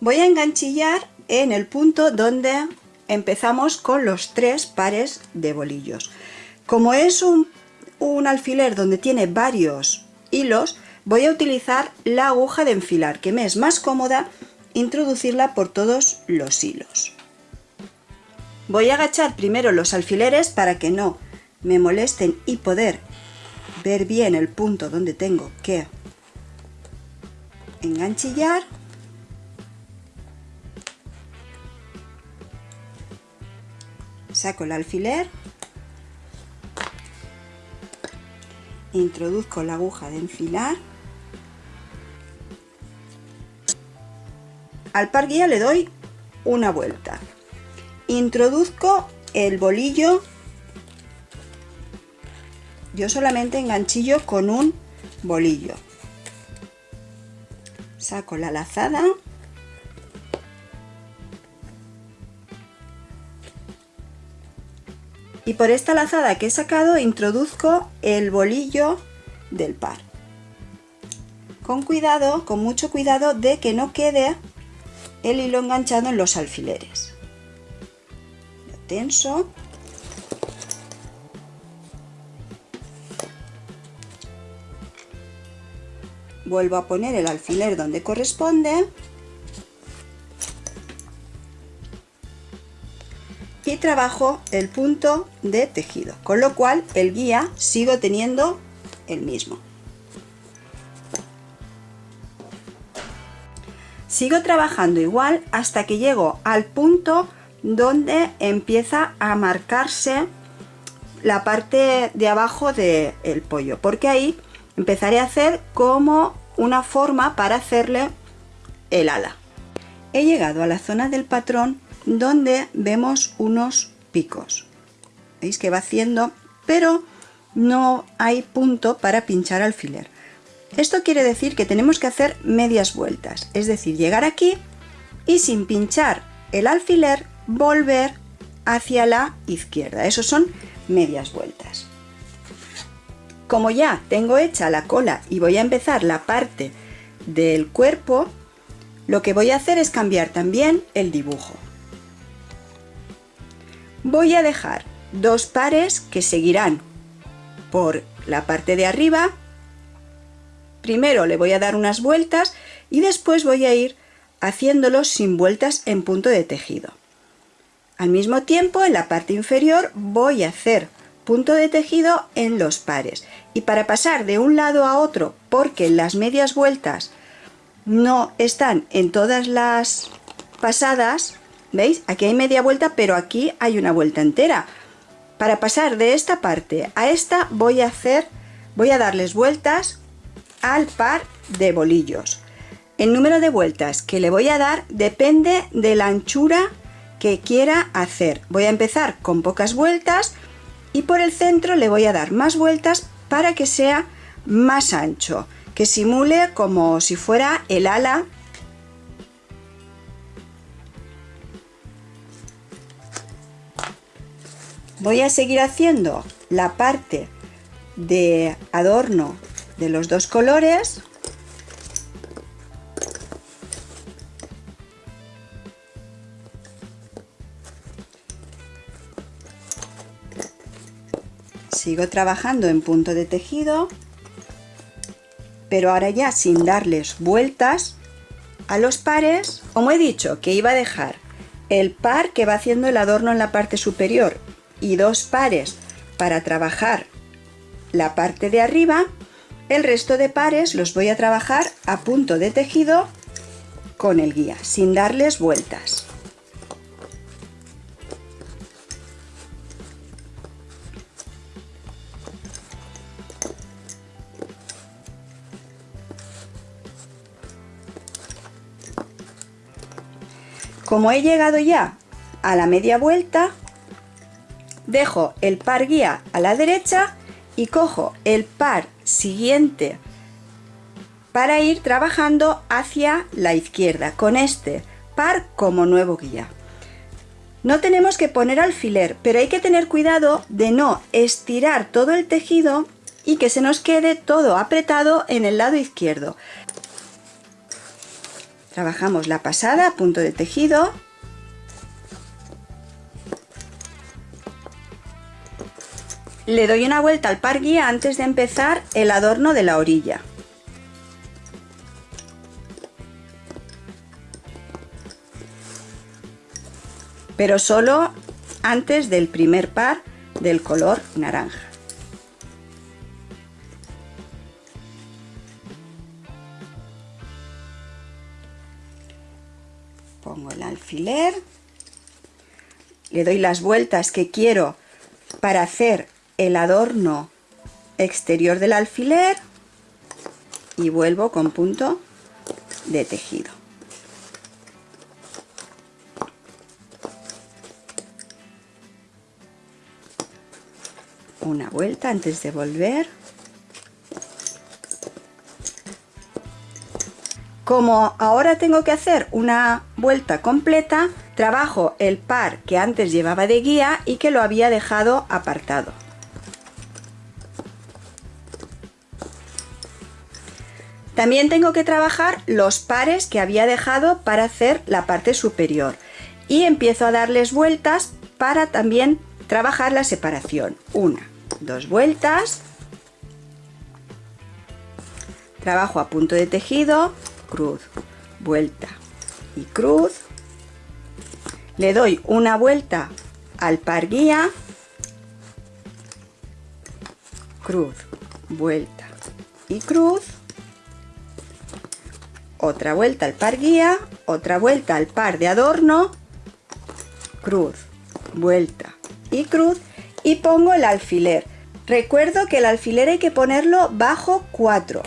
Voy a enganchillar en el punto donde empezamos con los tres pares de bolillos. Como es un, un alfiler donde tiene varios hilos, voy a utilizar la aguja de enfilar, que me es más cómoda introducirla por todos los hilos. Voy a agachar primero los alfileres para que no me molesten y poder ver bien el punto donde tengo que enganchillar saco el alfiler introduzco la aguja de enfilar. Al par guía le doy una vuelta. Introduzco el bolillo. Yo solamente enganchillo con un bolillo. Saco la lazada y por esta lazada que he sacado introduzco el bolillo del par. Con cuidado, con mucho cuidado de que no quede el hilo enganchado en los alfileres. Lo tenso. Vuelvo a poner el alfiler donde corresponde trabajo el punto de tejido con lo cual el guía sigo teniendo el mismo. Sigo trabajando igual hasta que llego al punto donde empieza a marcarse la parte de abajo del pollo porque ahí empezaré a hacer como una forma para hacerle el ala. He llegado a la zona del patrón donde vemos unos picos. Veis que va haciendo pero no hay punto para pinchar alfiler. Esto quiere decir que tenemos que hacer medias vueltas es decir llegar aquí y sin pinchar el alfiler volver hacia la izquierda. Eso son medias vueltas. Como ya tengo hecha la cola y voy a empezar la parte del cuerpo, lo que voy a hacer es cambiar también el dibujo. Voy a dejar dos pares que seguirán por la parte de arriba. Primero le voy a dar unas vueltas y después voy a ir haciéndolos sin vueltas en punto de tejido. Al mismo tiempo en la parte inferior voy a hacer punto de tejido en los pares y para pasar de un lado a otro porque las medias vueltas no están en todas las pasadas veis aquí hay media vuelta pero aquí hay una vuelta entera. Para pasar de esta parte a esta voy a hacer voy a darles vueltas al par de bolillos. El número de vueltas que le voy a dar depende de la anchura que quiera hacer. Voy a empezar con pocas vueltas y por el centro le voy a dar más vueltas para que sea más ancho, que simule como si fuera el ala voy a seguir haciendo la parte de adorno de los dos colores. Sigo trabajando en punto de tejido pero ahora ya sin darles vueltas a los pares. Como he dicho que iba a dejar el par que va haciendo el adorno en la parte superior y dos pares para trabajar la parte de arriba el resto de pares los voy a trabajar a punto de tejido con el guía sin darles vueltas. Como he llegado ya a la media vuelta, dejo el par guía a la derecha y cojo el par siguiente para ir trabajando hacia la izquierda con este par como nuevo guía. No tenemos que poner alfiler, pero hay que tener cuidado de no estirar todo el tejido y que se nos quede todo apretado en el lado izquierdo. Trabajamos la pasada, punto de tejido. Le doy una vuelta al par guía antes de empezar el adorno de la orilla. Pero solo antes del primer par del color naranja. Pongo el alfiler, le doy las vueltas que quiero para hacer el adorno exterior del alfiler. Y vuelvo con punto de tejido. una vuelta antes de volver. Como ahora tengo que hacer una vuelta completa trabajo el par que antes llevaba de guía y que lo había dejado apartado también tengo que trabajar los pares que había dejado para hacer la parte superior. Y empiezo a darles vueltas para también trabajar la separación. Una dos vueltas, trabajo a punto de tejido, cruz, vuelta y cruz, le doy una vuelta al par guía, cruz, vuelta y cruz, otra vuelta al par guía, otra vuelta al par de adorno, cruz, vuelta y cruz y pongo el alfiler. Recuerdo que el alfiler hay que ponerlo bajo 4.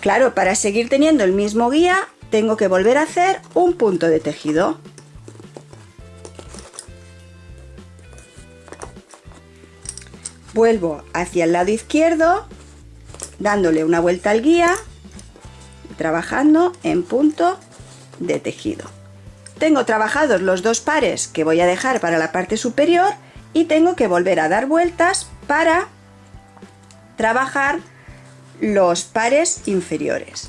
Claro, para seguir teniendo el mismo guía tengo que volver a hacer un punto de tejido. Vuelvo hacia el lado izquierdo, dándole una vuelta al guía, trabajando en punto de tejido. Tengo trabajados los dos pares que voy a dejar para la parte superior y tengo que volver a dar vueltas para trabajar los pares inferiores.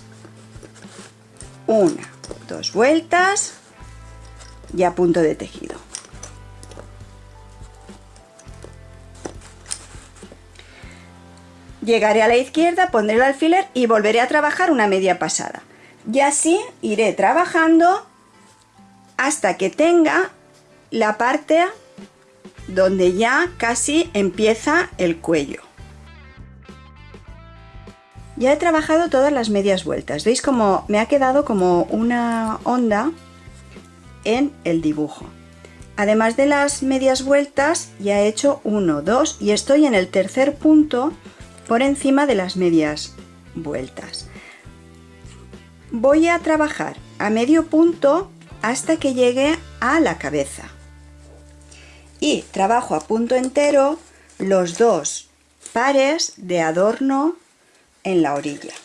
Una, dos vueltas y a punto de tejido. Llegaré a la izquierda, pondré el alfiler y volveré a trabajar una media pasada. Y así iré trabajando hasta que tenga la parte donde ya casi empieza el cuello. Ya he trabajado todas las medias vueltas. ¿Veis cómo me ha quedado como una onda en el dibujo? Además de las medias vueltas, ya he hecho uno, dos y estoy en el tercer punto por encima de las medias vueltas. Voy a trabajar a medio punto hasta que llegue a la cabeza y trabajo a punto entero los dos pares de adorno en la orilla.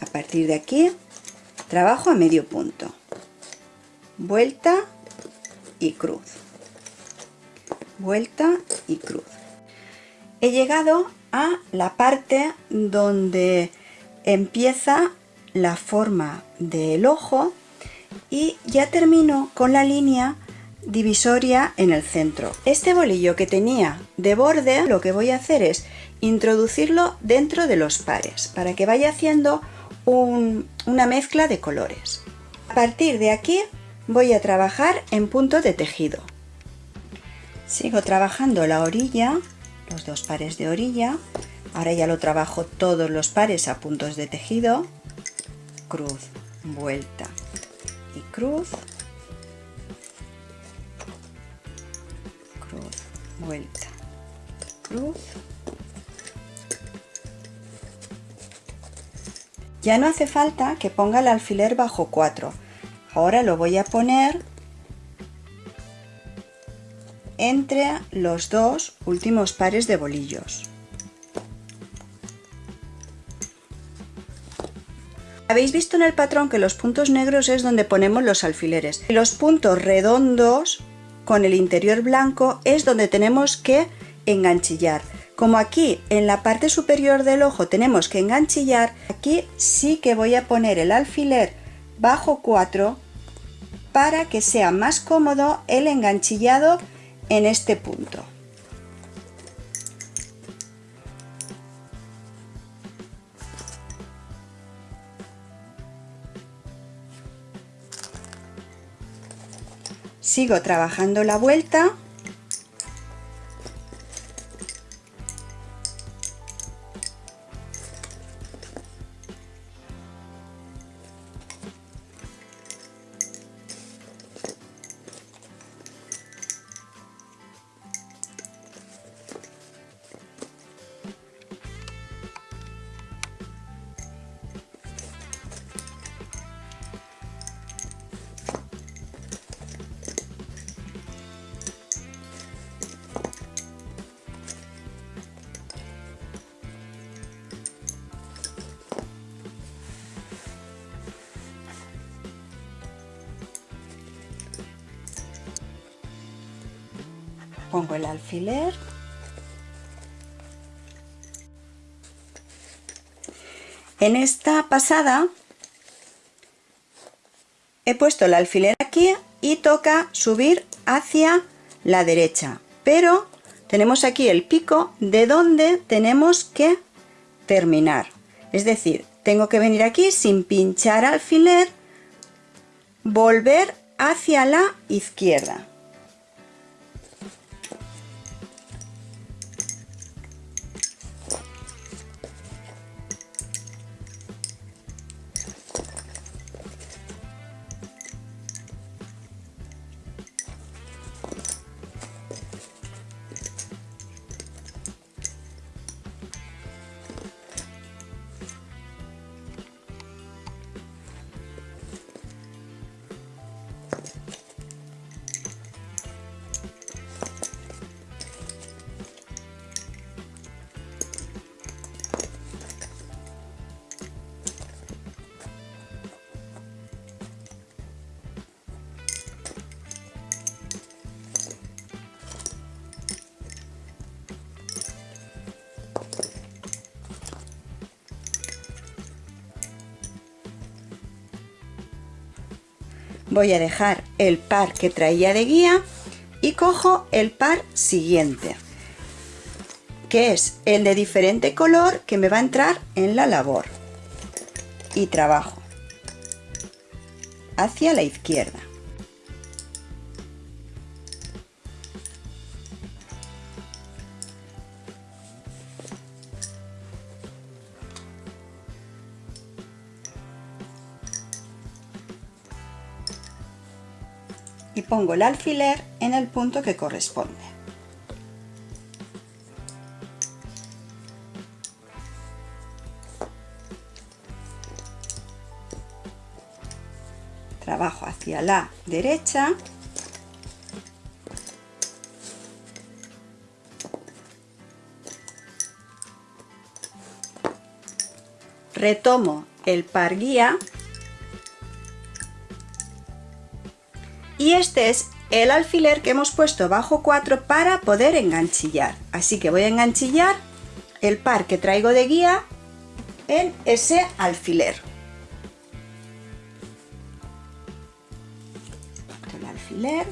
A partir de aquí trabajo a medio punto. Vuelta y cruz. Vuelta y cruz. He llegado la parte donde empieza la forma del ojo y ya termino con la línea divisoria en el centro. Este bolillo que tenía de borde lo que voy a hacer es introducirlo dentro de los pares para que vaya haciendo una mezcla de colores. A partir de aquí voy a trabajar en punto de tejido. Sigo trabajando la orilla, los dos pares de orilla. Ahora ya lo trabajo todos los pares a puntos de tejido. Cruz, vuelta y cruz vuelta cruz ya no hace falta que ponga el alfiler bajo 4 ahora lo voy a poner entre los dos últimos pares de bolillos Habéis visto en el patrón que los puntos negros es donde ponemos los alfileres. Los puntos redondos con el interior blanco es donde tenemos que enganchillar. Como aquí en la parte superior del ojo tenemos que enganchillar, aquí sí que voy a poner el alfiler bajo 4 para que sea más cómodo el enganchillado en este punto. Sigo trabajando la vuelta pongo el alfiler. En esta pasada he puesto el alfiler aquí y toca subir hacia la derecha. Pero tenemos aquí el pico de donde tenemos que terminar. Es decir tengo que venir aquí sin pinchar alfiler volver hacia la izquierda voy a dejar el par que traía de guía y cojo el par siguiente que es el de diferente color que me va a entrar en la labor. Y trabajo hacia la izquierda pongo el alfiler en el punto que corresponde. Trabajo hacia la derecha retomo el par guía y este es el alfiler que hemos puesto bajo 4 para poder enganchillar. Así que voy a enganchillar el par que traigo de guía en ese alfiler. El alfiler.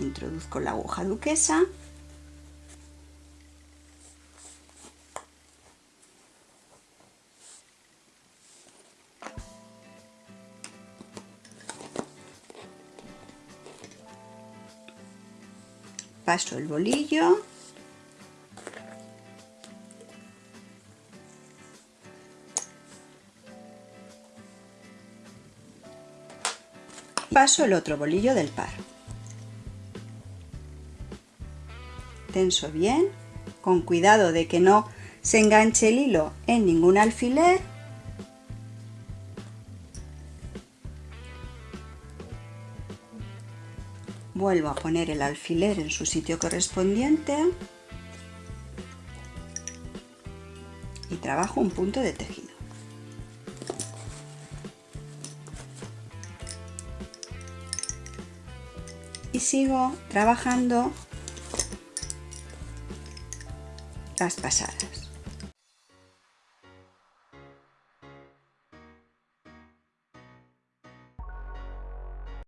Introduzco la aguja duquesa paso el bolillo. Paso el otro bolillo del par. Tenso bien con cuidado de que no se enganche el hilo en ningún alfiler vuelvo a poner el alfiler en su sitio correspondiente. Y trabajo un punto de tejido. Y sigo trabajando las pasadas